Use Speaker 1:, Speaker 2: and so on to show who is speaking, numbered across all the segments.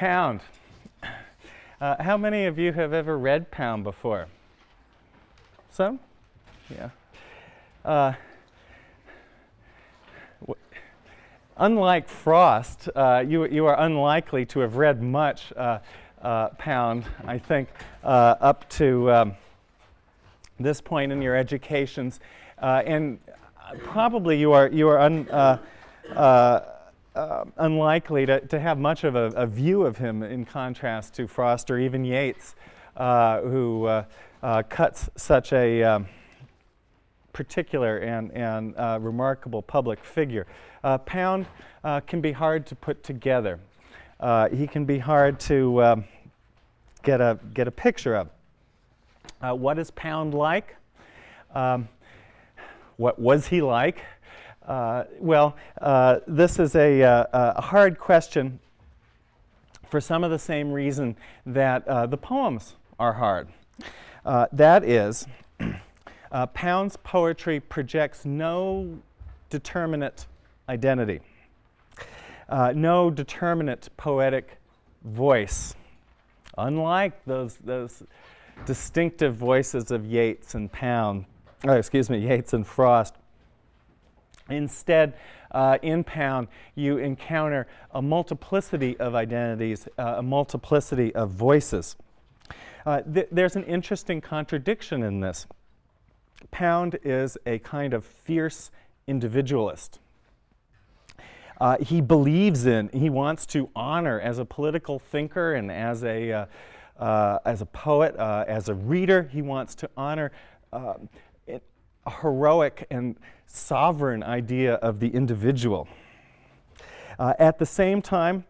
Speaker 1: Pound. Uh, how many of you have ever read Pound before? Some? Yeah. Uh, unlike Frost, uh, you, you are unlikely to have read much uh, uh, Pound, I think, uh, up to um, this point in your educations. and probably you are, you are un, uh, unlikely to, to have much of a, a, view of him in contrast to Frost or even Yeats, uh, who uh, uh cuts such a um, particular and, and uh, remarkable public figure. Uh, Pound can be hard to put together. he can be hard to um, get, a, get a picture of. what is Pound like? Um, what was he like? Uh, well, uh, this is a, uh, a, hard question for some of the same reason that uh, the poems are hard. Uh, that is, Pound's poetry projects no determinate identity, no determinate poetic voice, unlike those, those distinctive voices of Yeats and Pound, excuse me, Yeats and Frost. Instead, uh, in Pound, you encounter a multiplicity of identities, uh, a multiplicity of voices. Uh, th there's an interesting contradiction in this. Pound is a kind of fierce individualist. Uh, he believes in, he wants to honor as a political thinker and as a, uh, uh, as a poet, as a reader, he wants to honor a heroic and sovereign idea of the individual. Uh, at the same time,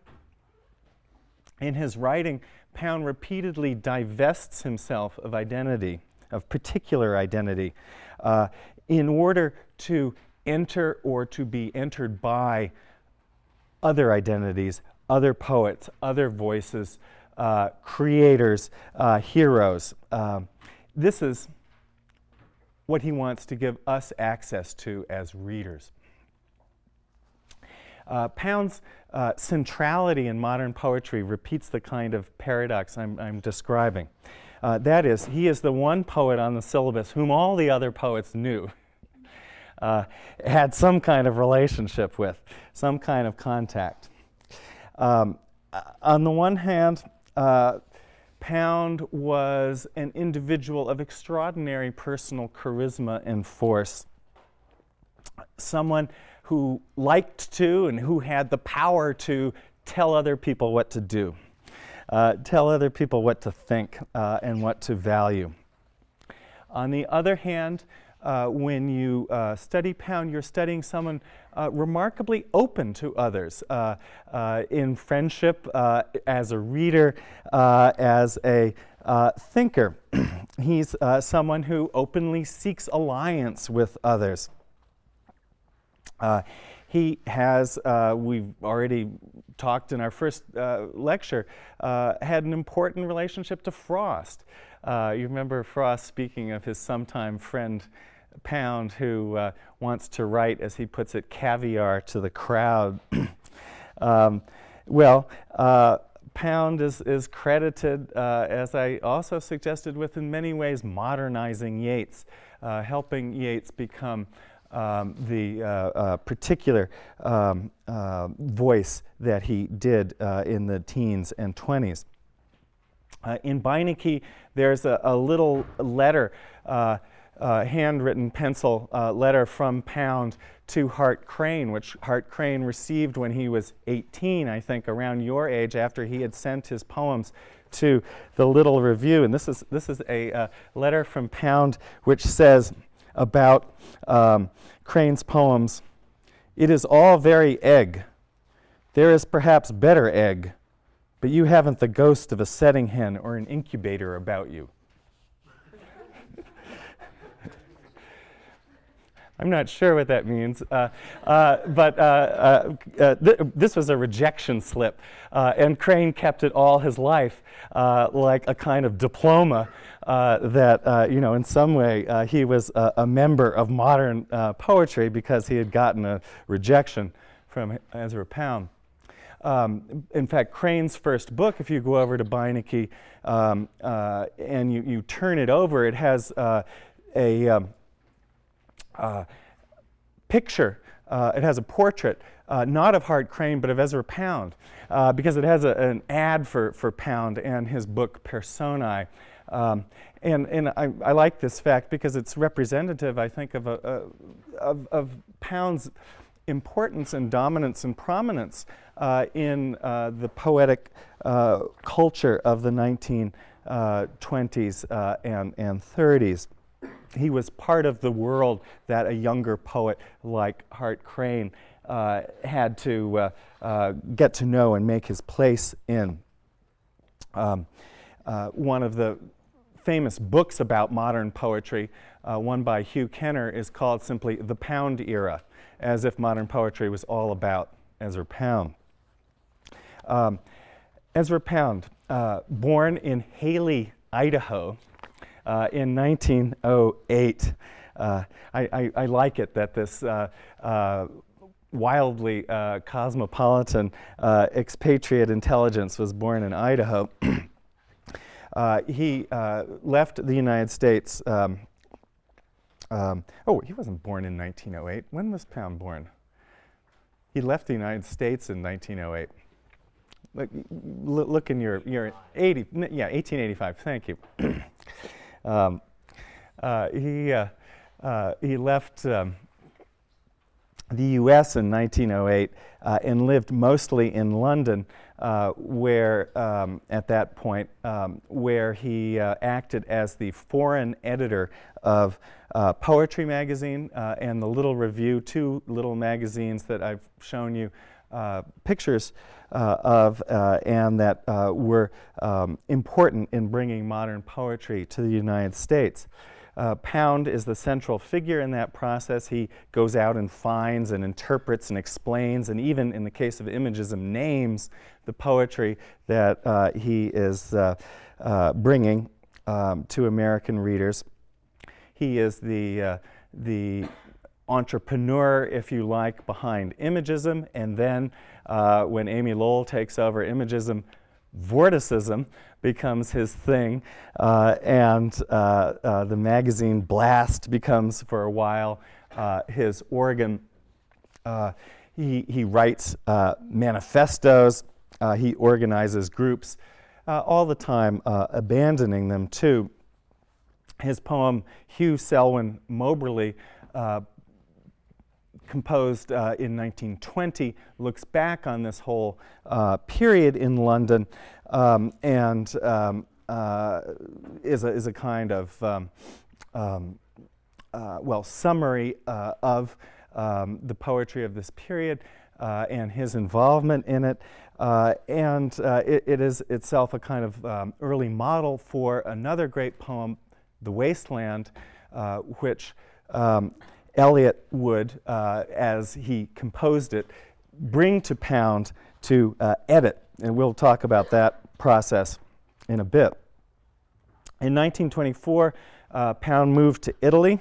Speaker 1: in his writing, Pound repeatedly divests himself of identity, of particular identity, uh, in order to enter or to be entered by other identities, other poets, other voices, uh, creators, uh, heroes. Um, this is what he wants to give us access to as readers. Uh, Pound's uh, centrality in modern poetry repeats the kind of paradox I'm, I'm describing. Uh, that is, he is the one poet on the syllabus whom all the other poets knew, uh, had some kind of relationship with, some kind of contact. Um, uh, on the one hand, uh, Pound was an individual of extraordinary personal charisma and force. Someone who liked to and who had the power to tell other people what to do, uh, tell other people what to think uh, and what to value. On the other hand, uh, when you uh, study Pound, you're studying someone uh, remarkably open to others uh, uh, in friendship, uh, as a reader, as a thinker. He's someone who openly seeks alliance with others. he has, we've already talked in our first lecture, had an important relationship to Frost. Uh, you remember Frost speaking of his sometime friend Pound who uh, wants to write, as he puts it, caviar to the crowd. um, well, uh, Pound is, is credited, uh, as I also suggested, with in many ways modernizing Yeats, uh, helping Yeats become um, the uh, uh, particular um, voice that he did in the teens and 20s. In Beinecke, there's a, a little letter uh, handwritten pencil uh, letter from Pound to Hart Crane, which Hart Crane received when he was 18, I think, around your age, after he had sent his poems to the Little Review. And this is, this is a uh, letter from Pound which says about um, Crane's poems, It is all very egg. There is perhaps better egg, but you haven't the ghost of a setting hen or an incubator about you. I'm not sure what that means, uh, uh, but uh, uh, uh th this was a rejection slip, uh, and Crane kept it all his life like a kind of diploma that, you know, in some way he was a, a, member of modern poetry because he had gotten a rejection from Ezra Pound. Um, in fact, Crane's first book, if you go over to Beinecke um, uh, and you, you turn it over, it has uh, a um, uh, picture, uh, it has a portrait, uh, not of Hart Crane, but of Ezra Pound, uh, because it has a, an ad for, for Pound and his book Personae. Um, and and I, I, like this fact because it's representative, I think, of, a, a of, of, Pound's importance and dominance and prominence in uh, the poetic uh, culture of the 1920s uh, and, and 30s. He was part of the world that a younger poet like Hart Crane uh, had to uh, get to know and make his place in. Um, one of the famous books about modern poetry, uh, one by Hugh Kenner, is called simply The Pound Era, as if modern poetry was all about Ezra Pound. Um, Ezra Pound, uh, born in Hailey, Idaho, uh, in 1908. Uh, I, I, I, like it that this uh, uh, wildly cosmopolitan expatriate intelligence was born in Idaho. He left the United States. Um, um, oh, he wasn't born in 1908. When was Pound born? He left the United States in 1908. Look, look in your, your 80, yeah, 1885, thank you. um, uh, he, uh, uh, he left um, the US in 1908 uh, and lived mostly in London uh, where, um, at that point, um, where he uh, acted as the foreign editor of Poetry Magazine and the Little Review, two little magazines that I've shown you uh, pictures uh, of and that were um, important in bringing modern poetry to the United States. Uh, Pound is the central figure in that process. He goes out and finds and interprets and explains, and even in the case of Imagism, names the poetry that uh, he is uh, uh bringing um, to American readers. He is the, uh, the entrepreneur, if you like, behind Imagism, and then uh, when Amy Lowell takes over Imagism, Vorticism becomes his thing, uh, and uh, uh, the magazine Blast becomes, for a while, uh, his organ. Uh, he, he writes uh, manifestos, he organizes groups, all the time abandoning them too. His poem, Hugh Selwyn Mauberley, composed uh, in 1920, looks back on this whole uh, period in London um, and um, uh, is, a, is a kind of, um, um uh, well, summary uh, of um, the poetry of this period uh, and his involvement in it. and it, it is itself a kind of um, early model for another great poem, The Wasteland, which Eliot would, uh, as he composed it, bring to Pound to uh, edit. And we'll talk about that process in a bit. In 1924, uh, Pound moved to Italy.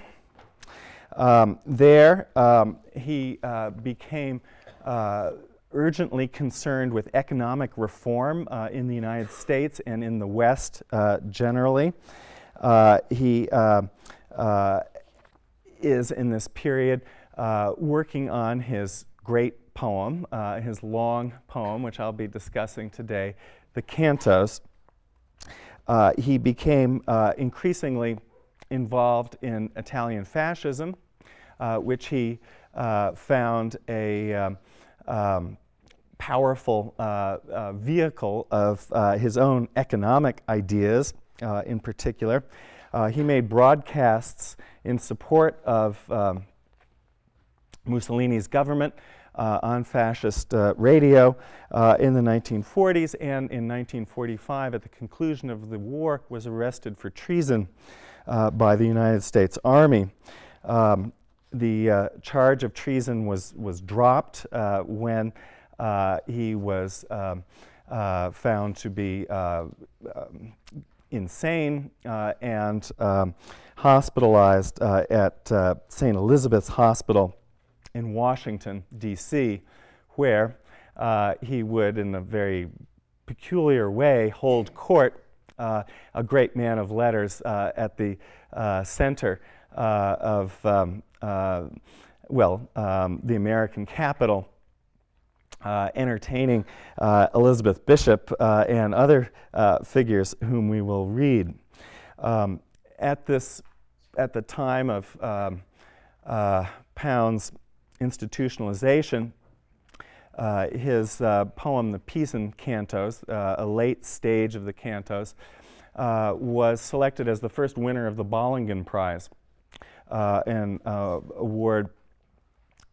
Speaker 1: Um, there, um, he uh, became uh, urgently concerned with economic reform uh, in the United States and in the West generally. he is in this period uh, working on his great poem, uh, his long poem, which I'll be discussing today, the Cantos. Uh, he became uh, increasingly involved in Italian fascism, uh, which he uh, found a um, um, powerful vehicle of his own economic ideas in particular. he made broadcasts in support of um, Mussolini's government uh, on fascist uh, radio uh, in the 1940s and in 1945 at the conclusion of the war was arrested for treason uh, by the United States Army. Um, the uh, charge of treason was, was dropped uh, when he was um, found to be um, insane and um, hospitalized uh, at uh, St. Elizabeth's Hospital in Washington, D.C., where uh, he would, in a very peculiar way, hold court, uh, a great man of letters uh, at the uh, center uh, of, um, well, um, the American capital. Uh, entertaining uh, Elizabeth Bishop uh, and other figures whom we will read. Um, at this, at the time of um, Pound's institutionalization, uh, his uh, poem, The Pisan Cantos, uh, a late stage of the cantos, was selected as the first winner of the Bollingen Prize, an award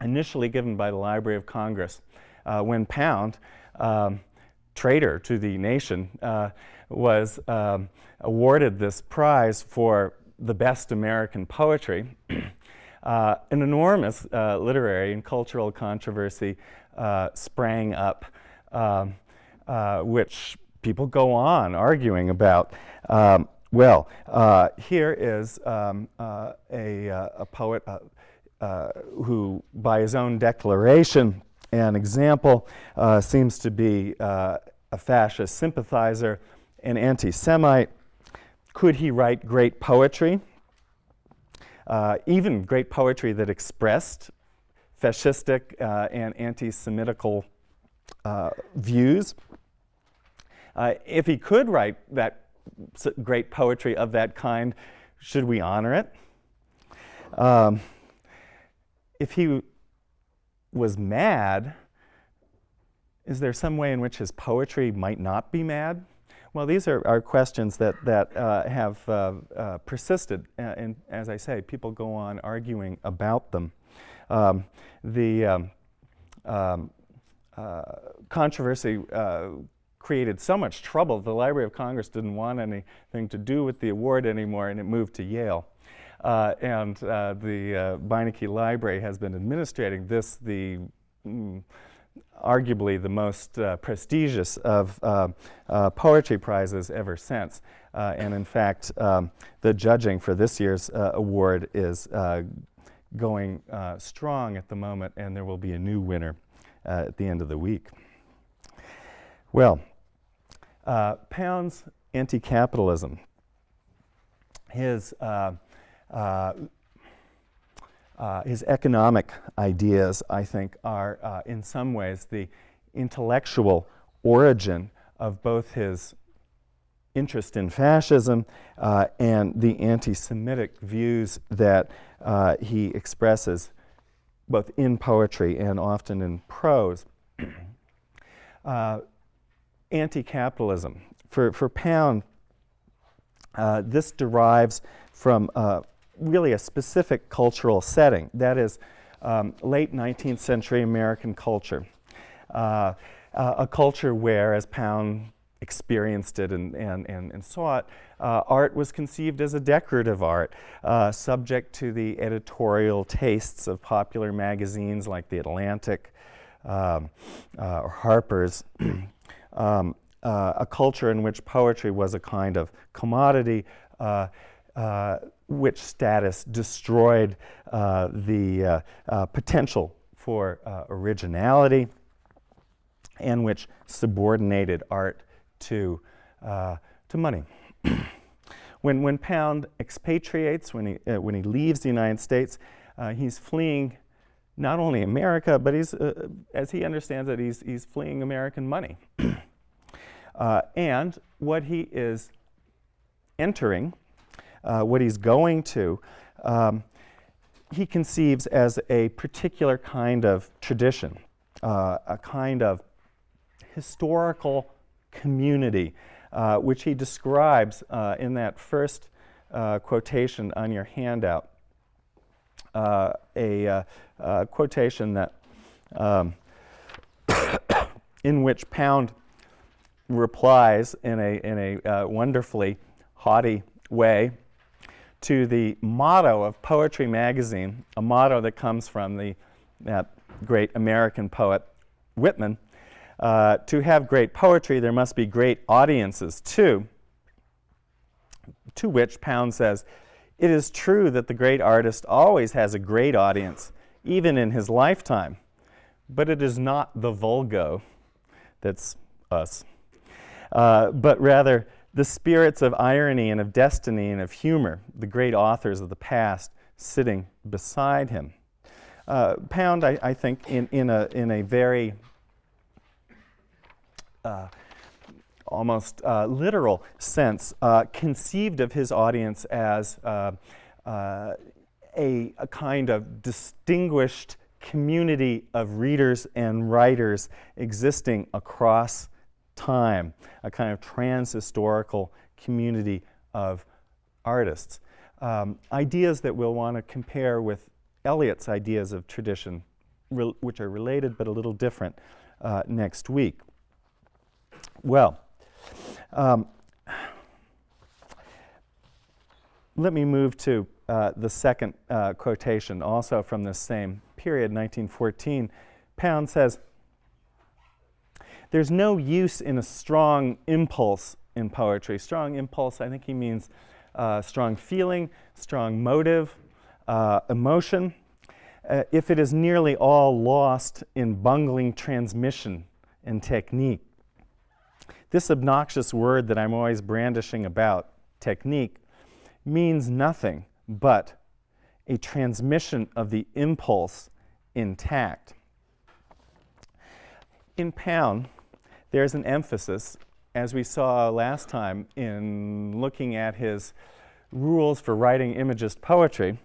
Speaker 1: initially given by the Library of Congress uh, when Pound, um, traitor to the nation, uh, was um, awarded this prize for the best American poetry. uh, an enormous uh, literary and cultural controversy uh, sprang up, um, uh, which people go on arguing about. Um, well, here is um, a, a, poet who, by his own declaration, an example uh, seems to be uh, a fascist sympathizer, an anti Semite. Could he write great poetry? Uh, even great poetry that expressed fascistic uh, and anti Semitical uh, views. Uh, if he could write that great poetry of that kind, should we honor it? Um, if he was mad, is there some way in which his poetry might not be mad? Well, these are, are questions that, that uh, have uh, uh, persisted, uh, and as I say, people go on arguing about them. Um, the um, um, uh, controversy uh, created so much trouble, the Library of Congress didn't want anything to do with the award anymore, and it moved to Yale. Uh, and uh, the uh, Beinecke Library has been administrating this, the mm, arguably the most uh, prestigious of uh, uh, poetry prizes ever since. and in fact, um, the judging for this year's award is going strong at the moment, and there will be a new winner at the end of the week. Well, Pound's anti-capitalism, his uh, uh, his economic ideas, I think, are uh, in some ways the intellectual origin of both his interest in fascism uh, and the anti Semitic views that uh, he expresses both in poetry and often in prose. Uh, anti capitalism. For, for Pound, this derives from really a specific cultural setting. That is um, late 19th century American culture. Uh, uh, a culture where, as Pound experienced it and, and, and, and saw it, uh, art was conceived as a decorative art, uh, subject to the editorial tastes of popular magazines like The Atlantic um, uh, or Harper's. um, uh, a culture in which poetry was a kind of commodity which status destroyed uh, the uh, uh, potential for uh, originality and which subordinated art to, uh, to money. when, when Pound expatriates, when he, uh, when he leaves the United States, he's fleeing not only America, but he's, as he understands it, he's, he's fleeing American money. and what he is entering uh, what he's going to, um, he conceives as a particular kind of tradition, uh, a kind of historical community, uh, which he describes uh, in that first uh, quotation on your handout. Uh, a quotation that um, in which Pound replies in a, in a wonderfully haughty way to the motto of Poetry Magazine, a motto that comes from the that great American poet Whitman. Uh, to have great poetry, there must be great audiences too. To which Pound says, It is true that the great artist always has a great audience, even in his lifetime, but it is not the vulgo. that's us, uh, but rather the spirits of irony and of destiny and of humor, the great authors of the past sitting beside him. Uh, Pound, I, I, think, in, in, a, in a very uh, almost uh, literal sense, uh, conceived of his audience as uh, uh, a, a, kind of distinguished community of readers and writers existing across time, a kind of trans-historical community of artists. Um, ideas that we'll want to compare with Eliot's ideas of tradition, which are related but a little different uh, next week. Well, um, let me move to uh, the second uh, quotation, also from this same period, 1914. Pound says, there's no use in a strong impulse in poetry. Strong impulse, I think he means uh, strong feeling, strong motive, uh, emotion, uh, if it is nearly all lost in bungling transmission and technique. This obnoxious word that I'm always brandishing about, technique, means nothing but a transmission of the impulse intact. In Pound, there's an emphasis, as we saw last time in looking at his rules for writing imagist poetry,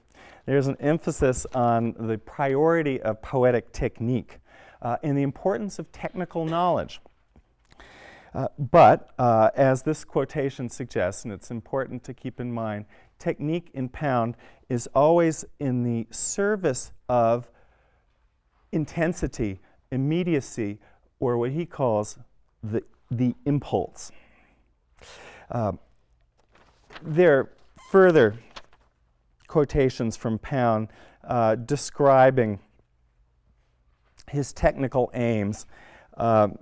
Speaker 1: there's an emphasis on the priority of poetic technique uh, and the importance of technical knowledge. Uh, but uh, as this quotation suggests, and it's important to keep in mind, technique in Pound is always in the service of intensity, immediacy, or what he calls the, the impulse. Uh, there are further quotations from Pound uh, describing his technical aims. Um,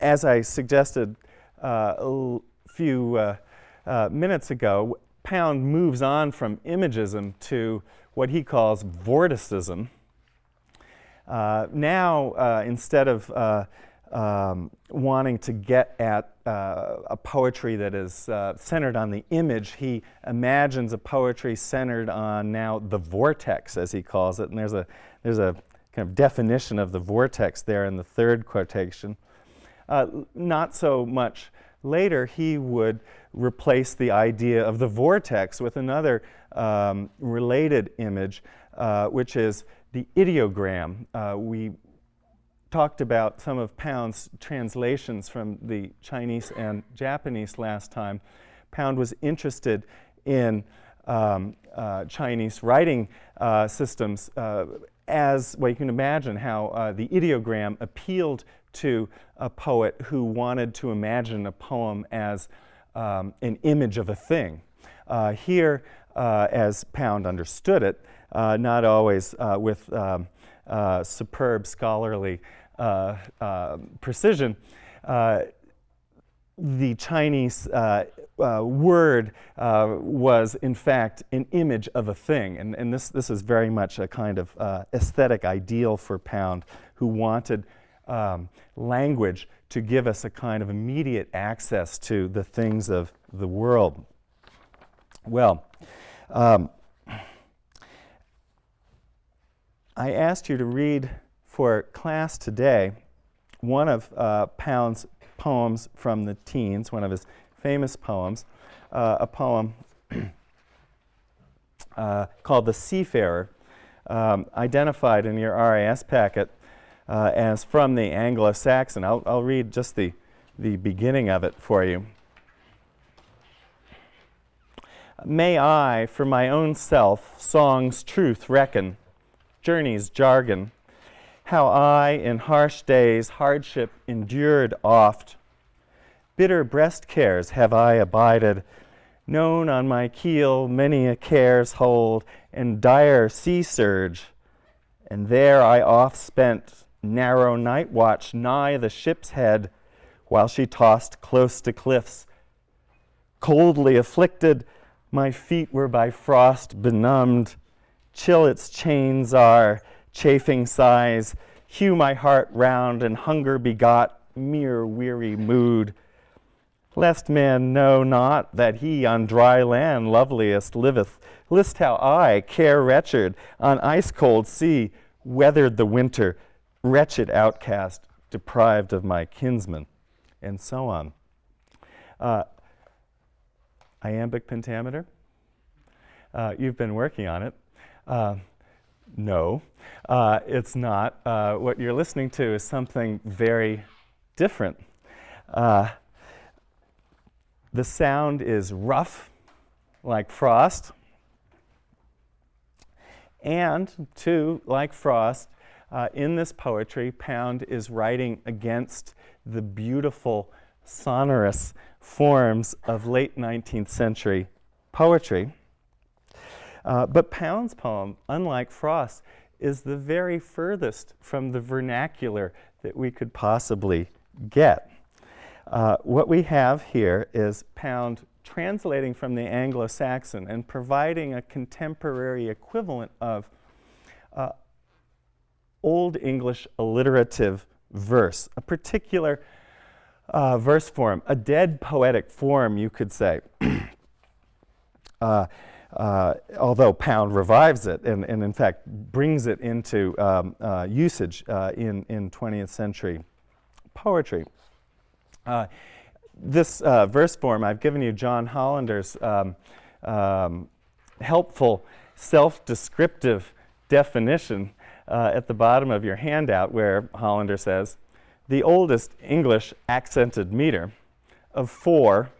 Speaker 1: as I suggested uh, a few uh, uh, minutes ago, Pound moves on from imagism to what he calls vorticism. Uh, now, instead of um, wanting to get at uh, a poetry that is uh, centered on the image, he imagines a poetry centered on now the vortex, as he calls it. And there's a, there's a kind of definition of the vortex there in the third quotation. Uh, not so much later, he would replace the idea of the vortex with another um, related image, uh, which is the ideogram. Uh, we talked about some of Pound's translations from the Chinese and Japanese last time. Pound was interested in um, uh, Chinese writing uh, systems uh, as, well, you can imagine how uh, the ideogram appealed to a poet who wanted to imagine a poem as um, an image of a thing. Uh, here, as Pound understood it, not always with um, uh, superb scholarly precision, the Chinese uh, uh, word uh, was in fact an image of a thing. And, and this, this is very much a kind of aesthetic ideal for Pound, who wanted um, language to give us a kind of immediate access to the things of the world. Well, um, I asked you to read for class today one of uh, Pound's poems from the teens, one of his famous poems, uh, a poem uh, called The Seafarer, um, identified in your RAS packet uh, as from the Anglo-Saxon. I'll, I'll read just the, the beginning of it for you. May I, for my own self, song's truth reckon, journey's jargon, how I, in harsh days, hardship endured oft. Bitter breast cares have I abided, known on my keel many a care's hold, and dire sea surge. And there I oft spent narrow night watch nigh the ship's head while she tossed close to cliffs. Coldly afflicted, my feet were by frost benumbed. Chill its chains are, chafing sighs, hew my heart round, and hunger begot mere weary mood, lest man know not that he on dry land loveliest liveth. List how I, care wretched, on ice cold sea, weathered the winter, wretched outcast, deprived of my kinsmen, and so on. Uh, iambic pentameter. Uh, you've been working on it. Uh, no, uh, it's not. Uh, what you're listening to is something very different. Uh, the sound is rough, like frost, and two, like frost, uh, in this poetry, Pound is writing against the beautiful, sonorous forms of late 19th century poetry. Uh, but Pound's poem, unlike Frost, is the very furthest from the vernacular that we could possibly get. Uh, what we have here is Pound translating from the Anglo-Saxon and providing a contemporary equivalent of uh, Old English alliterative verse, a particular uh, verse form, a dead poetic form, you could say. uh, uh, although Pound revives it and, and, in fact, brings it into um, uh, usage uh, in, in 20th century poetry. Uh, this uh, verse form, I've given you John Hollander's um, um, helpful self-descriptive definition at the bottom of your handout where Hollander says, the oldest English accented meter of four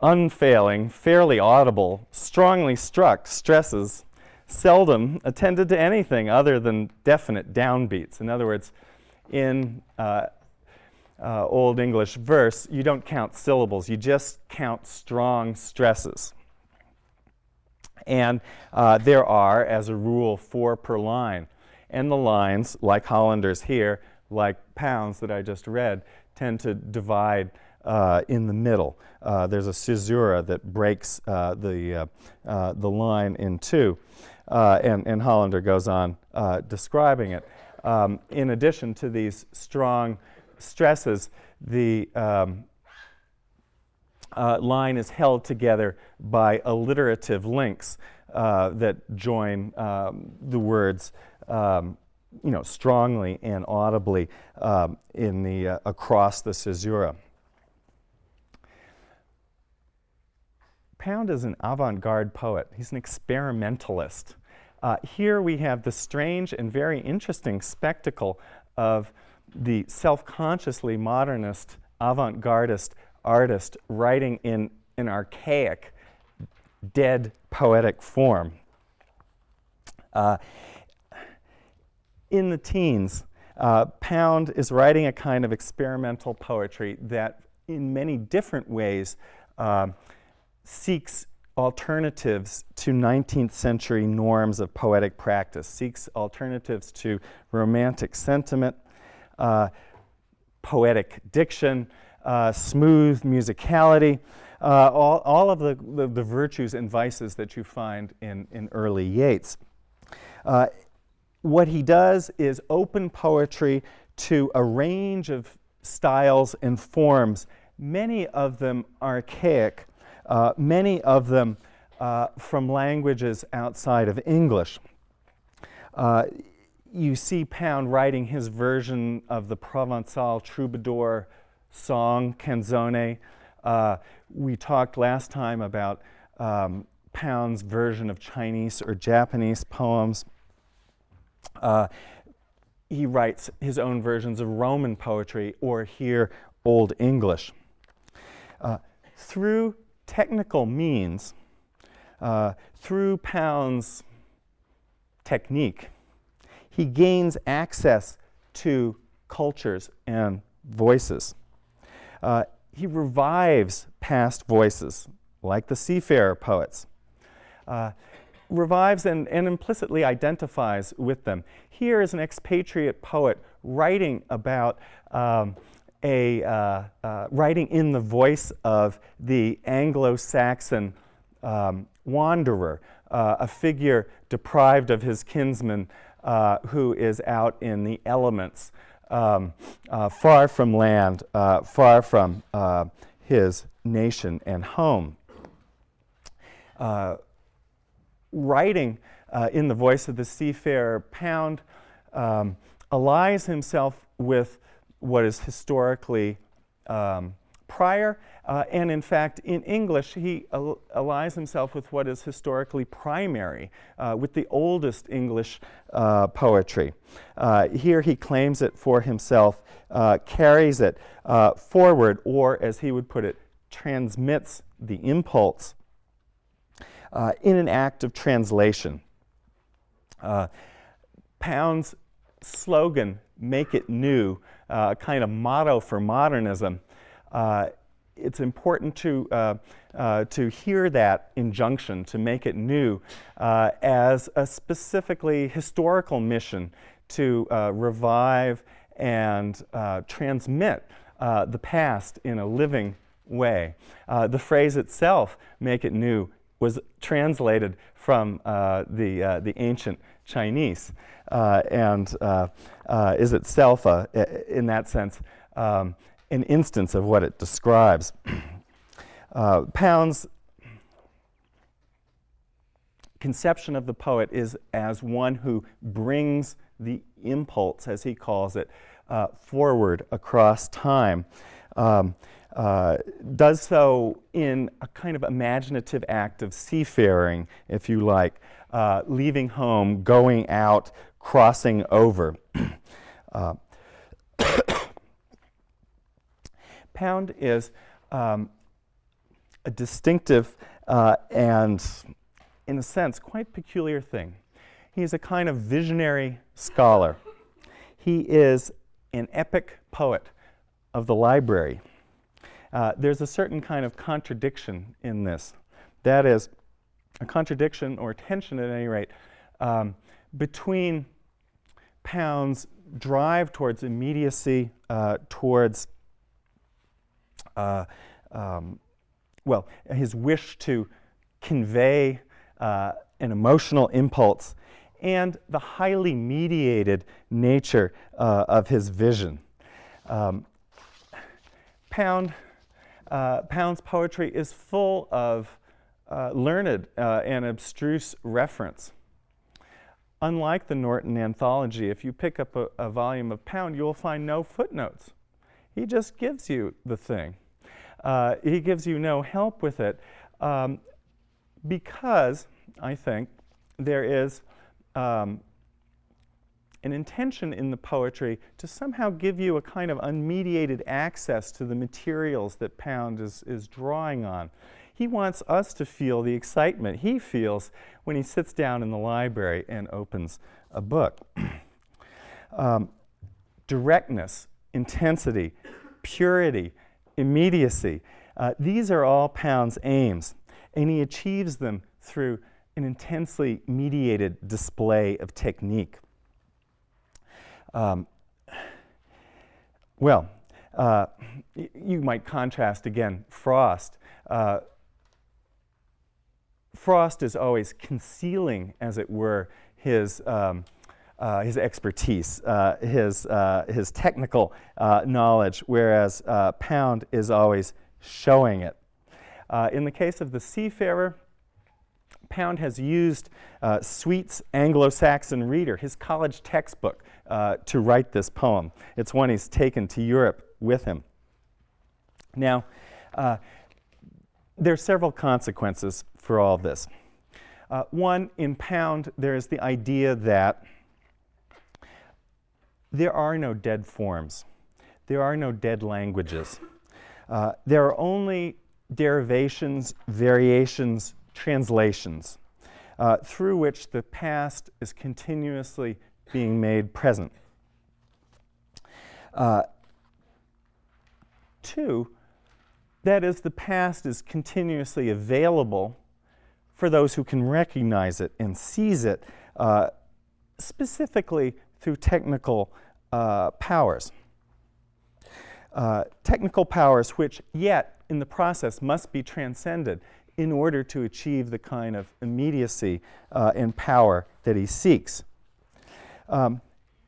Speaker 1: unfailing, fairly audible, strongly struck stresses seldom attended to anything other than definite downbeats. In other words, in uh, uh, Old English verse, you don't count syllables, you just count strong stresses. And uh, there are, as a rule, four per line. And the lines, like Hollander's here, like pounds that I just read, tend to divide uh, in the middle. Uh, there's a caesura that breaks uh, the, uh, uh, the line in two. Uh, and, and Hollander goes on describing it. Um, in addition to these strong stresses, the um, line is held together by alliterative links that join um, the words um, you know, strongly and audibly um, in the, across the caesura. Pound is an avant-garde poet. He's an experimentalist. Uh, here we have the strange and very interesting spectacle of the self-consciously modernist, avant-gardist artist writing in an archaic, dead poetic form. Uh, in the teens, uh, Pound is writing a kind of experimental poetry that in many different ways uh, seeks alternatives to 19th century norms of poetic practice, seeks alternatives to romantic sentiment, uh, poetic diction, uh, smooth musicality, uh, all, all of the, the, the, virtues and vices that you find in, in early Yeats. Uh, what he does is open poetry to a range of styles and forms, many of them archaic, uh, many of them uh, from languages outside of English. Uh, you see Pound writing his version of the Provençal troubadour song, Canzone. Uh, we talked last time about um, Pound's version of Chinese or Japanese poems. Uh, he writes his own versions of Roman poetry or here Old English. Uh, through technical means, uh, through Pound's technique, he gains access to cultures and voices. Uh, he revives past voices, like the seafarer poets. Uh, revives and, and implicitly identifies with them. Here is an expatriate poet writing about um, a, uh, uh, writing in the voice of the Anglo-Saxon um, wanderer, uh, a figure deprived of his kinsman uh, who is out in the elements um, uh, far from land, far from his nation and home. Writing in the voice of the seafarer, Pound um, allies himself with what is historically um, prior, uh, and in fact, in English, he al allies himself with what is historically primary, uh, with the oldest English uh, poetry. Uh, here he claims it for himself, uh, carries it uh, forward, or as he would put it, transmits the impulse in an act of translation. Pound's slogan, make it new, uh, kind of motto for modernism, uh, it's important to, uh, uh, to hear that injunction, to make it new, uh, as a specifically historical mission to uh, revive and transmit the past in a living way. the phrase itself, make it new, was translated from the, the ancient Chinese and is itself, a, in that sense, um, an instance of what it describes. uh, Pound's conception of the poet is as one who brings the impulse, as he calls it, uh, forward across time. Um, uh, does so in a kind of imaginative act of seafaring, if you like, uh, leaving home, going out, crossing over. Uh, Pound is um, a distinctive uh, and, in a sense, quite peculiar thing. He is a kind of visionary scholar. He is an epic poet of the library. Uh, there's a certain kind of contradiction in this. That is, a contradiction or tension at any rate um, between Pound's drive towards immediacy, uh, towards uh, um, well, his wish to convey uh, an emotional impulse and the highly mediated nature uh, of his vision. Um, Pound, uh, Pound's poetry is full of uh, learned uh, and abstruse reference. Unlike the Norton Anthology, if you pick up a, a volume of Pound, you will find no footnotes. He just gives you the thing. Uh, he gives you no help with it um, because, I think, there is um, an intention in the poetry to somehow give you a kind of unmediated access to the materials that Pound is, is drawing on. He wants us to feel the excitement he feels when he sits down in the library and opens a book. um, directness, intensity, purity, immediacy. Uh, these are all Pound's aims, and he achieves them through an intensely mediated display of technique. Um, well, uh, you might contrast again Frost. Uh, Frost is always concealing, as it were, his um, uh, his expertise, uh, his, uh, his technical uh, knowledge, whereas Pound is always showing it. In the case of the seafarer, Pound has used Sweet's Anglo-Saxon Reader, his college textbook, to write this poem. It's one he's taken to Europe with him. Now, there are several consequences for all this. one, in Pound, there is the idea that there are no dead forms. There are no dead languages. Uh, there are only derivations, variations, translations, uh, through which the past is continuously being made present. Uh, two, that is, the past is continuously available for those who can recognize it and seize it, uh, specifically through technical uh, powers. Uh, technical powers which yet in the process must be transcended in order to achieve the kind of immediacy uh, and power that he seeks. Um,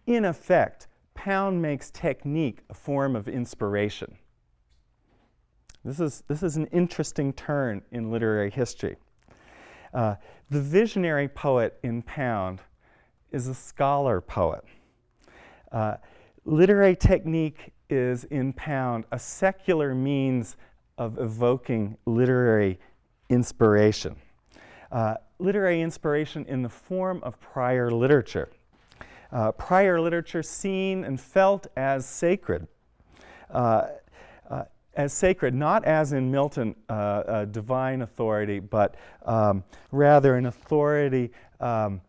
Speaker 1: in effect, Pound makes technique a form of inspiration. This is, this is an interesting turn in literary history. Uh, the visionary poet in Pound is a scholar poet. Uh, literary technique is in Pound a secular means of evoking literary inspiration. Uh, literary inspiration in the form of prior literature. Uh, prior literature seen and felt as sacred. Uh, uh as sacred, not as in Milton, uh, a divine authority, but um, rather an authority um,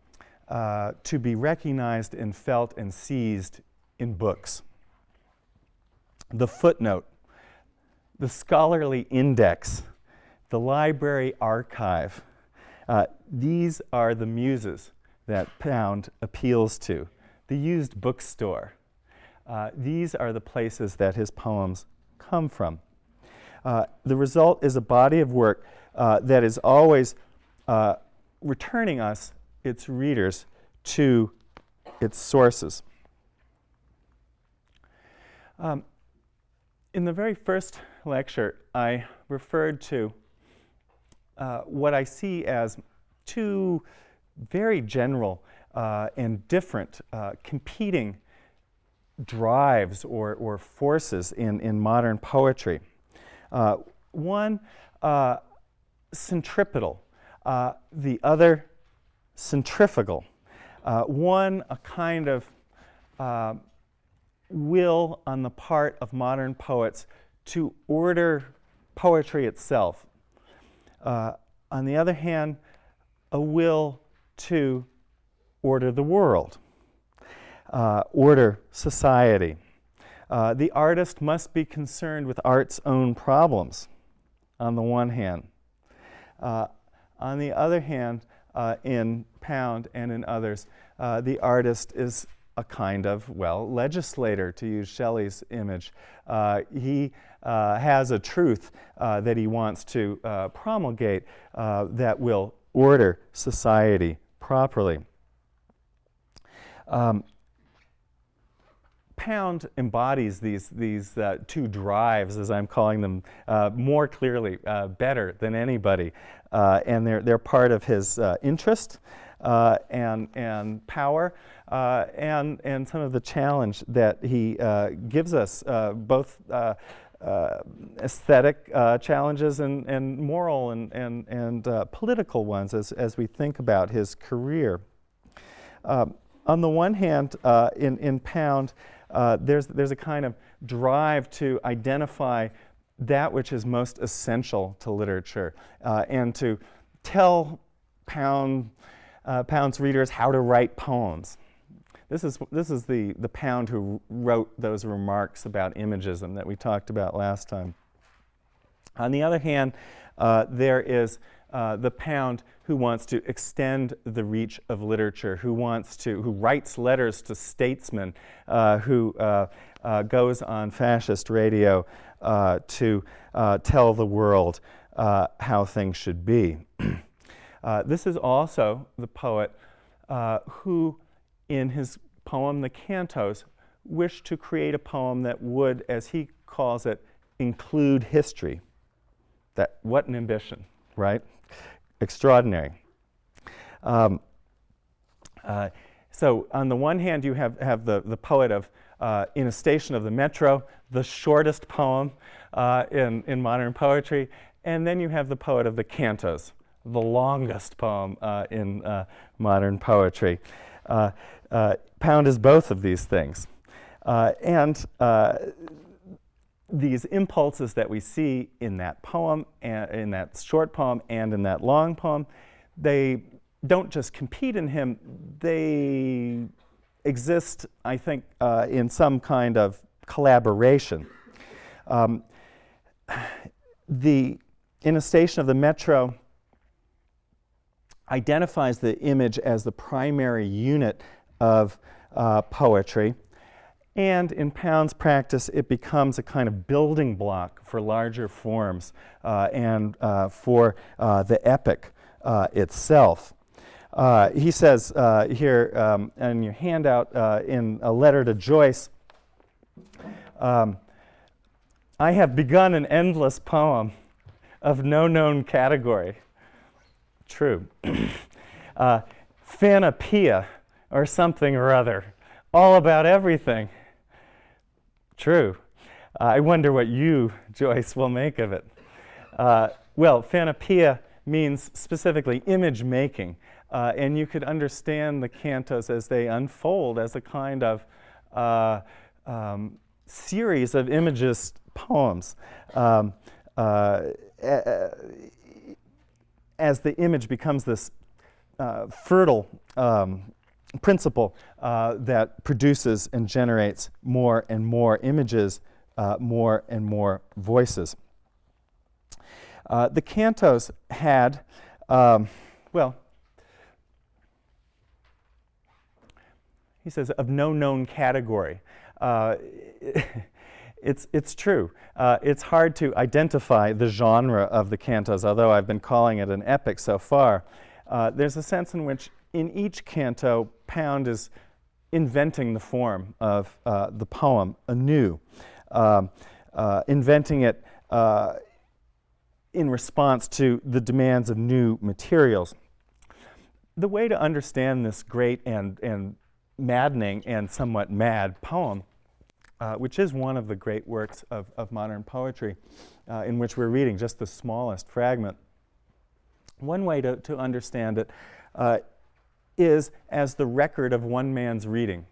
Speaker 1: uh, to be recognized and felt and seized in books. The footnote, the scholarly index, the library archive, uh, these are the muses that Pound appeals to. The used bookstore. Uh, these are the places that his poems come from. Uh, the result is a body of work uh, that is always uh, returning us, its readers, to its sources. Um, in the very first lecture, I referred to uh, what I see as two very general uh, and different uh, competing drives or, or forces in, in modern poetry. Uh, one, uh, centripetal, uh, the other, centrifugal. one, a kind of will on the part of modern poets to order poetry itself, uh, on the other hand, a will to order the world, uh, order society. Uh, the artist must be concerned with art's own problems, on the one hand. Uh, on the other hand, uh, in Pound and in others, uh, the artist is a kind of, well, legislator, to use Shelley's image. Uh, he uh, has a truth uh, that he wants to uh, promulgate that will order society properly. Um, Pound embodies these, these uh, two drives, as I'm calling them, uh, more clearly, uh, better than anybody. and they're, they're part of his interest and, and power. Uh, and, and some of the challenge that he uh, gives us, uh, both uh, uh, Uh, aesthetic uh, challenges and, and moral and, and, and uh, political ones as, as we think about his career. Um, on the one hand, uh, in, in Pound, there's, there's a kind of drive to identify that which is most essential to literature and to tell Pound, Pound's readers how to write poems. This is, this is the, the Pound who wrote those remarks about imagism that we talked about last time. On the other hand, uh, there is uh, the Pound who wants to extend the reach of literature, who wants to, who writes letters to statesmen, uh, who uh, uh, goes on fascist radio uh, to tell the world how things should be. this is also the poet who in his poem, The Cantos, wished to create a poem that would, as he calls it, include history. That, what an ambition, right? Extraordinary. Um, uh, so on the one hand, you have, have the, the poet of uh, In a Station of the Metro, the shortest poem uh, in, in modern poetry, and then you have the poet of the cantos, the longest poem uh, in uh, modern poetry. Uh, Pound is both of these things. Uh, and uh, these impulses that we see in that poem, in that short poem, and in that long poem, they don't just compete in him, they exist, I think, uh, in some kind of collaboration. Um, the, in a station of the metro, identifies the image as the primary unit of uh, poetry. And in Pound's practice, it becomes a kind of building block for larger forms uh, and uh, for uh, the epic uh, itself. Uh, he says here um, in your handout in a letter to Joyce, Um, I have begun an endless poem of no known category. True. uh, Phanopoeia or something or other, all about everything. True. I wonder what you, Joyce, will make of it. Uh, well, Phanopoeia means specifically image making. Uh, and you could understand the cantos as they unfold as a kind of uh, um, series of imagist poems. Um, uh, as the image becomes this uh, fertile um, principle uh, that produces and generates more and more images, uh, more and more voices. Uh, the cantos had, um, well, he says, of no known category. Uh, it's, it's true. Uh, it's hard to identify the genre of the cantos, although I've been calling it an epic so far. Uh, there's a sense in which in each canto, Pound is inventing the form of uh, the poem anew, um, uh, inventing it uh, in response to the demands of new materials. The way to understand this great and, and maddening and somewhat mad poem, uh, which is one of the great works of, of modern poetry, uh, in which we're reading just the smallest fragment. One way to, to understand it uh, is as the record of one man's reading.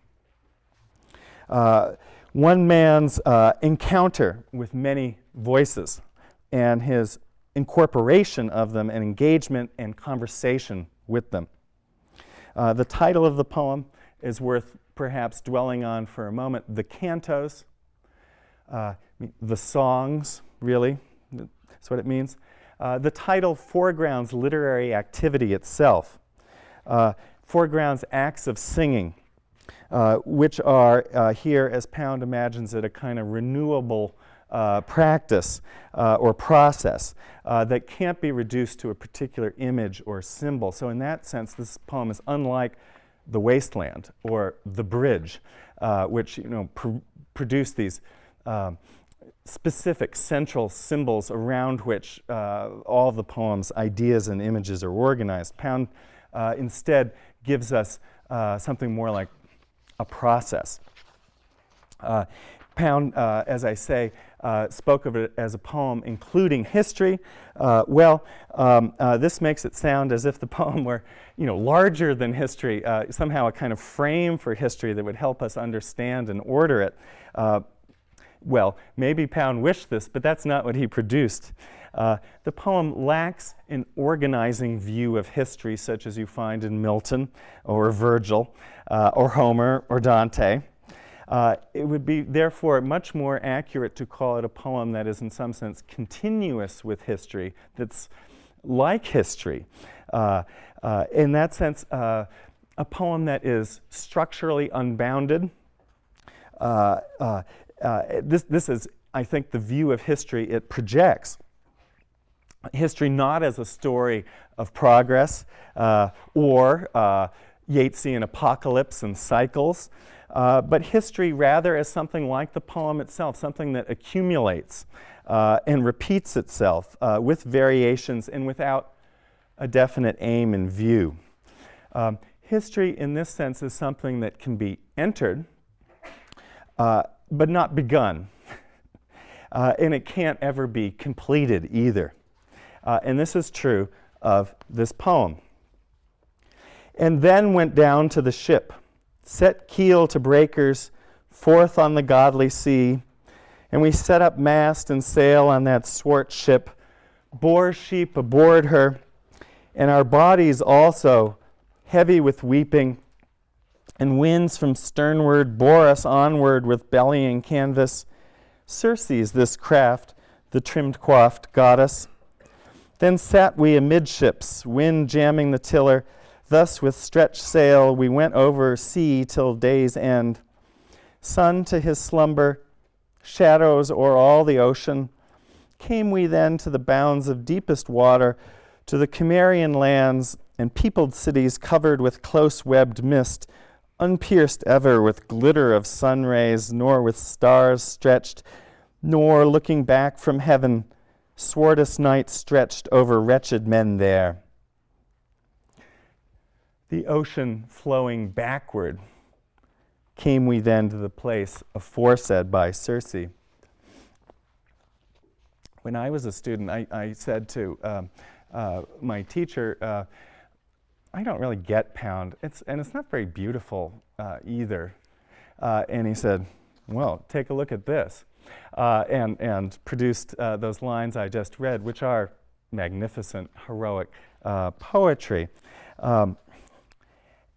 Speaker 1: Uh, one man's uh, encounter with many voices and his incorporation of them and engagement and conversation with them. Uh, the title of the poem is worth perhaps dwelling on for a moment. The cantos, uh, the songs, really, that's what it means. Uh, the title foregrounds literary activity itself, uh, foregrounds acts of singing, uh, which are uh, here, as Pound imagines it, a kind of renewable uh, practice uh, or process uh, that can't be reduced to a particular image or symbol. So in that sense, this poem is unlike the Waste Land or the bridge, uh, which you know pr produce these specific central symbols around which all the poem's ideas and images are organized. Pound uh, instead gives us uh, something more like a process. Uh, Pound, uh, as I say, uh, spoke of it as a poem including history. Uh, well, um, uh, this makes it sound as if the poem were, you know, larger than history, somehow a kind of frame for history that would help us understand and order it. Well, maybe Pound wished this, but that's not what he produced. The poem lacks an organizing view of history such as you find in Milton or Virgil or Homer or Dante. Uh, it would be therefore much more accurate to call it a poem that is in some sense continuous with history, that's like history. Uh, uh, in that sense, uh, a poem that is structurally unbounded. Uh, uh, this, this is, I think, the view of history it projects. History not as a story of progress or Yeatsian apocalypse and cycles, uh, but history rather as something like the poem itself, something that accumulates uh, and repeats itself uh, with variations and without a definite aim in view. Um, history in this sense is something that can be entered uh, but not begun. Uh, and it can't ever be completed either. Uh, and this is true of this poem. And then went down to the ship set keel to breakers, forth on the godly sea, and we set up mast and sail on that swart ship, bore sheep aboard her, and our bodies also, heavy with weeping, and winds from sternward bore us onward with bellying canvas. Circe's this craft, the trimmed coiffed goddess. Then sat we amidships, wind jamming the tiller, Thus, with stretched sail, we went over sea till day's end. Sun to his slumber, shadows o'er all the ocean. Came we then to the bounds of deepest water, to the Cimmerian lands and peopled cities covered with close webbed mist, unpierced ever with glitter of sun rays, nor with stars stretched, nor looking back from heaven, swordest night stretched over wretched men there. The ocean flowing backward, came we then to the place aforesaid by Circe. When I was a student, I, I said to um, uh, my teacher, uh, I don't really get Pound, it's, and it's not very beautiful uh, either. Uh, and he said, well, take a look at this. Uh, and, and produced uh, those lines I just read, which are magnificent, heroic poetry. Um,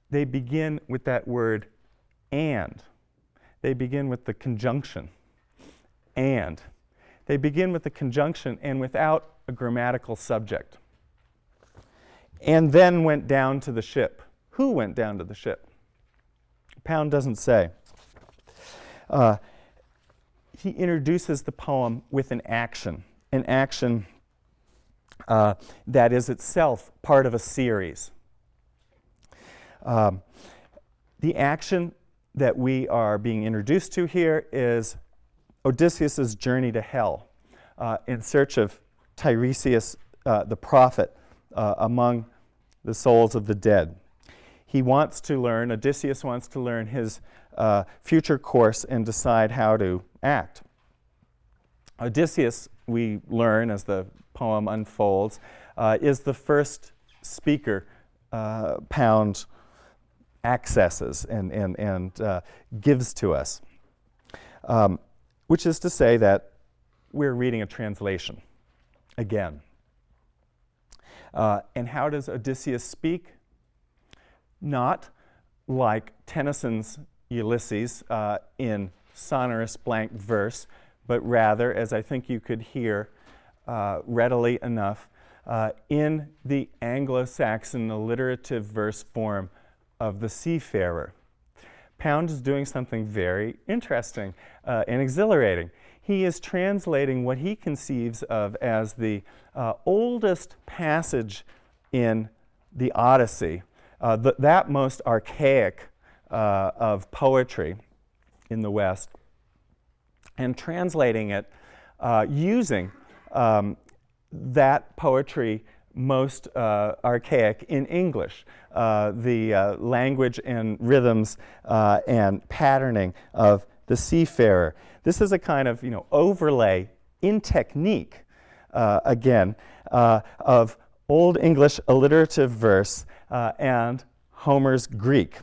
Speaker 1: they begin with that word and. They begin with the conjunction and. They begin with the conjunction and without a grammatical subject. And then went down to the ship. Who went down to the ship? Pound doesn't say. Uh, he introduces the poem with an action, an action uh, that is itself part of a series. Um, the action that we are being introduced to here is Odysseus' journey to hell uh, in search of Tiresias uh, the prophet uh, among the souls of the dead. He wants to learn, Odysseus wants to learn his uh, future course and decide how to act. Odysseus, we learn as the poem unfolds, uh, is the first speaker uh, Pound accesses and, and, and uh, gives to us, um, which is to say that we're reading a translation again. Uh, and how does Odysseus speak? Not like Tennyson's Ulysses uh, in sonorous blank verse, but rather, as I think you could hear uh, readily enough, uh, in the Anglo-Saxon alliterative verse form of the seafarer. Pound is doing something very interesting uh, and exhilarating. He is translating what he conceives of as the uh, oldest passage in the Odyssey, uh, th that most archaic uh, of poetry in the West, and translating it uh, using um, that poetry most uh, archaic in English, uh, the uh, language and rhythms uh, and patterning of the seafarer. This is a kind of you know, overlay in technique, uh, again, of Old English alliterative verse and Homer's Greek.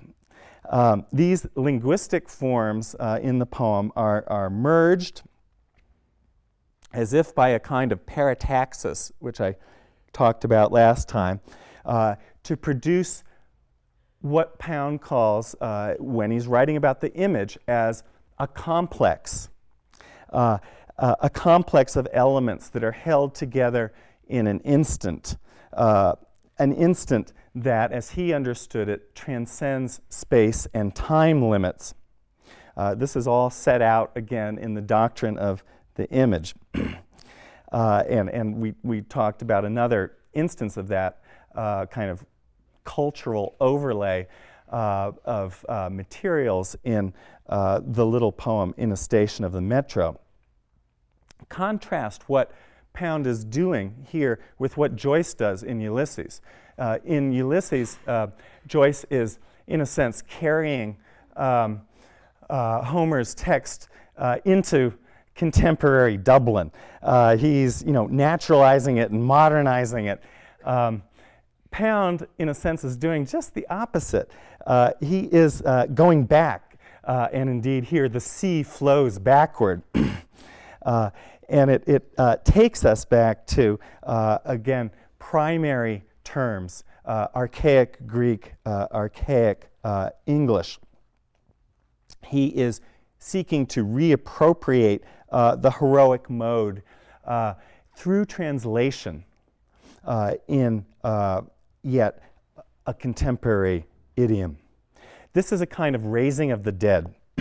Speaker 1: Um, these linguistic forms in the poem are, are merged as if by a kind of parataxis, which I talked about last time, uh, to produce what Pound calls, uh, when he's writing about the image, as a complex, uh, uh a complex of elements that are held together in an instant, uh, an instant that, as he understood it, transcends space and time limits. Uh, this is all set out again in the doctrine of the image. Uh, and and we, we talked about another instance of that uh, kind of cultural overlay uh, of uh, materials in uh, the little poem in a station of the metro. Contrast what Pound is doing here with what Joyce does in Ulysses. Uh, in Ulysses, Joyce is, in a sense, carrying um, Homer's text into contemporary Dublin. Uh, he's you know, naturalizing it and modernizing it. Um, Pound, in a sense, is doing just the opposite. Uh, he is uh, going back, uh, and indeed here the sea flows backward. Uh, and it, it uh, takes us back to, again, primary terms, archaic Greek, archaic English. He is seeking to reappropriate uh, the heroic mode uh, through translation uh, in uh, yet a contemporary idiom. This is a kind of raising of the dead,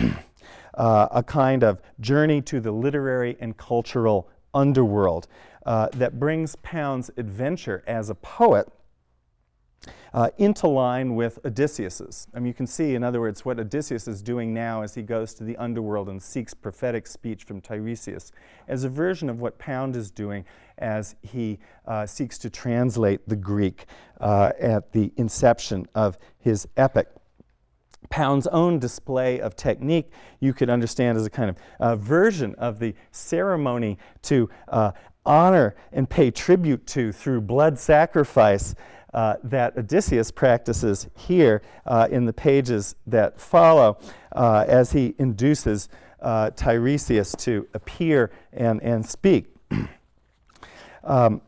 Speaker 1: uh, a kind of journey to the literary and cultural underworld that brings Pound's adventure as a poet uh, into line with Odysseus's. I mean, you can see, in other words, what Odysseus is doing now as he goes to the underworld and seeks prophetic speech from Tiresias, as a version of what Pound is doing as he uh, seeks to translate the Greek uh, at the inception of his epic. Pound's own display of technique you could understand as a kind of uh, version of the ceremony to uh, honor and pay tribute to through blood sacrifice uh, that Odysseus practices here uh, in the pages that follow uh, as he induces uh, Tiresias to appear and, and speak. um,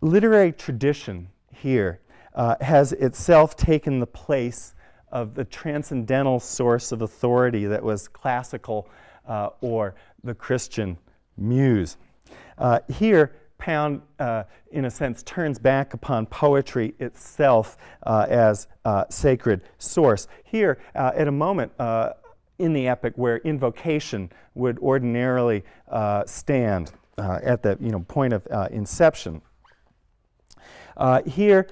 Speaker 1: literary tradition here uh, has itself taken the place of the transcendental source of authority that was classical uh, or the Christian muse. here, Pound, uh, in a sense, turns back upon poetry itself uh, as uh, sacred source. Here, uh, at a moment uh, in the epic where invocation would ordinarily uh, stand at the you know, point of inception. here,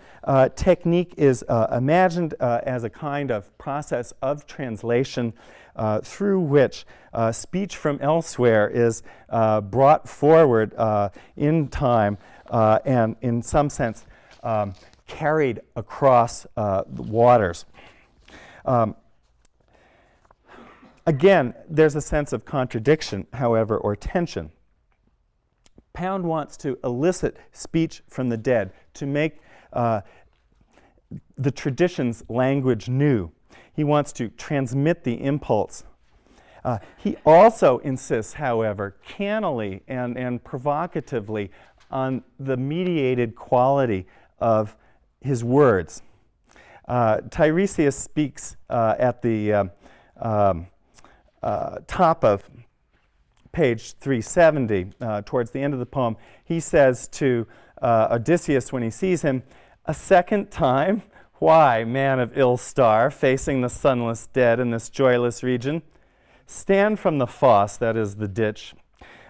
Speaker 1: technique is imagined as a kind of process of translation uh, through which uh, speech from elsewhere is uh, brought forward uh, in time uh, and, in some sense, um, carried across the waters. Um, again, there's a sense of contradiction, however, or tension. Pound wants to elicit speech from the dead, to make uh, the tradition's language new. He wants to transmit the impulse. Uh, he also insists, however, cannily and, and provocatively on the mediated quality of his words. Uh, Tiresias speaks uh, at the uh, um, uh, top of page 370, uh, towards the end of the poem. He says to Odysseus when he sees him, A second time why, man of ill star, facing the sunless dead in this joyless region? Stand from the fosse, that is the ditch.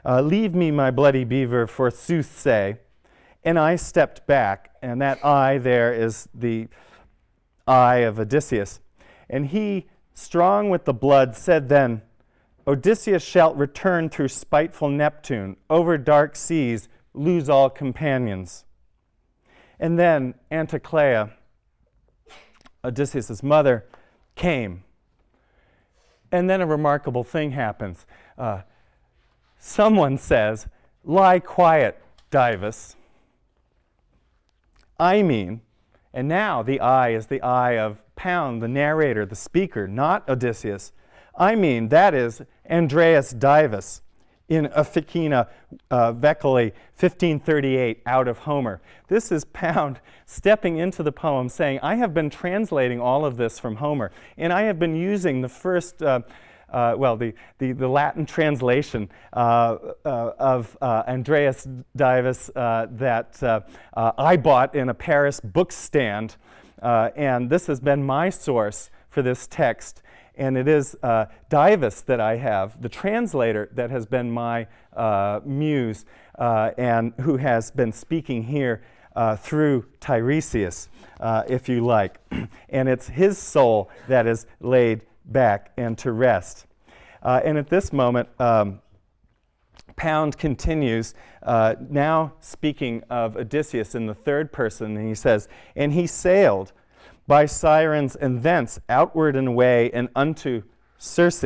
Speaker 1: Uh, leave me my bloody beaver, for sooth say. And I stepped back, and that eye there is the eye of Odysseus. And he, strong with the blood, said then, Odysseus shalt return through spiteful Neptune, over dark seas, lose all companions. And then Anticlea, Odysseus' mother, came. And then a remarkable thing happens. Uh, someone says, Lie quiet, Divus. I mean, and now the I is the I of Pound, the narrator, the speaker, not Odysseus. I mean, that is Andreas Divus in officina uh, 1538 out of Homer. This is Pound stepping into the poem saying, I have been translating all of this from Homer, and I have been using the first, uh, uh, well, the, the, the, Latin translation uh, uh, of uh, Andreas Divus that I bought in a Paris book stand, and this has been my source for this text and it is uh, Divus that I have, the translator that has been my uh, muse uh, and who has been speaking here uh, through Tiresias, uh, if you like. and it's his soul that is laid back and to rest. And at this moment, um, Pound continues, uh, now speaking of Odysseus in the third person, and he says, And he sailed by sirens and thence outward and away and unto Circe.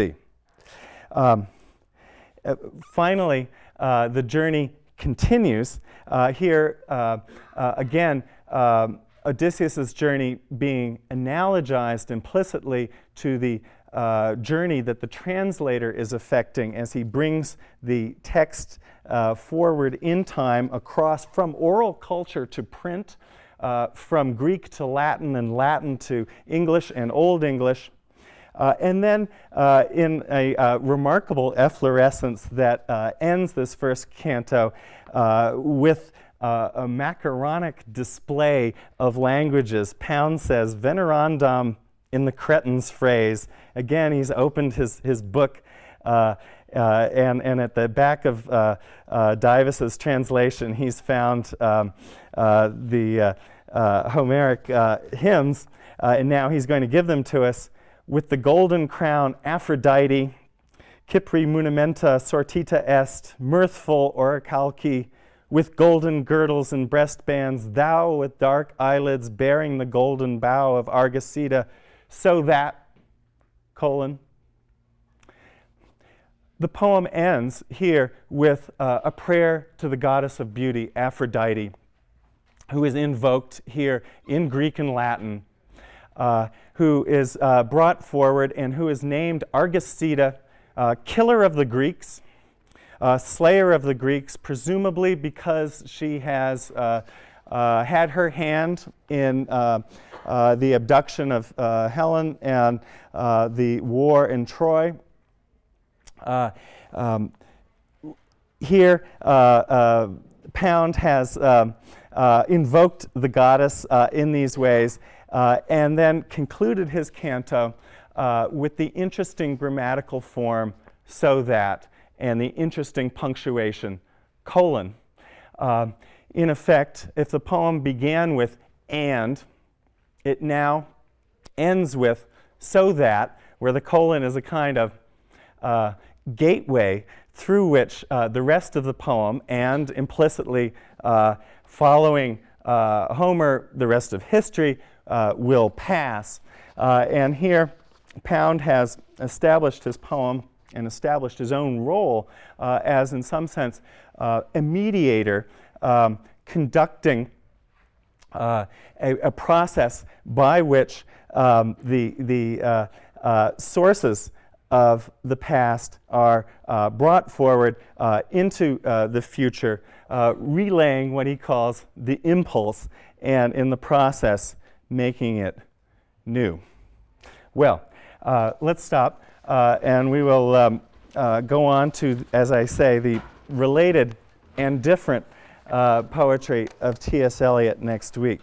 Speaker 1: Um, uh, finally, uh, the journey continues. Uh, here, uh, uh, again, um, Odysseus' journey being analogized implicitly to the uh, journey that the translator is affecting as he brings the text forward in time across from oral culture to print uh, from Greek to Latin and Latin to English and Old English. Uh, and then uh, in a uh, remarkable efflorescence that uh, ends this first canto uh, with a macaronic display of languages. Pound says, venerandam in the Cretan's phrase. Again, he's opened his, his book and, and at the back of Divus's translation, he's found um, the uh, uh, Homeric hymns, and now he's going to give them to us with the golden crown Aphrodite, Cypri munimenta sortita est, mirthful orichalci, with golden girdles and breastbands, thou with dark eyelids bearing the golden bough of Argicida, so that, colon. The poem ends here with uh, a prayer to the goddess of beauty, Aphrodite, who is invoked here in Greek and Latin, uh, who is uh, brought forward and who is named Argicida, uh, killer of the Greeks, uh, slayer of the Greeks, presumably because she has uh, uh, had her hand in the abduction of Helen and the war in Troy. Um, here, Pound has um, invoked the goddess in these ways and then concluded his canto with the interesting grammatical form so that and the interesting punctuation, colon. Uh, in effect, if the poem began with and, it now ends with so that, where the colon is a kind of uh, gateway through which uh, the rest of the poem and implicitly uh, following uh, Homer, the rest of history uh, will pass. and here, Pound has established his poem and established his own role uh, as, in some sense, uh, a mediator um, conducting uh, a, a, process by which um, the, the uh, uh, sources of the past are uh, brought forward into the future, relaying what he calls the impulse, and in the process, making it new. Well, let's stop. Uh, and we will um, uh, go on to, as I say, the related and different uh, poetry of T.S. Eliot next week.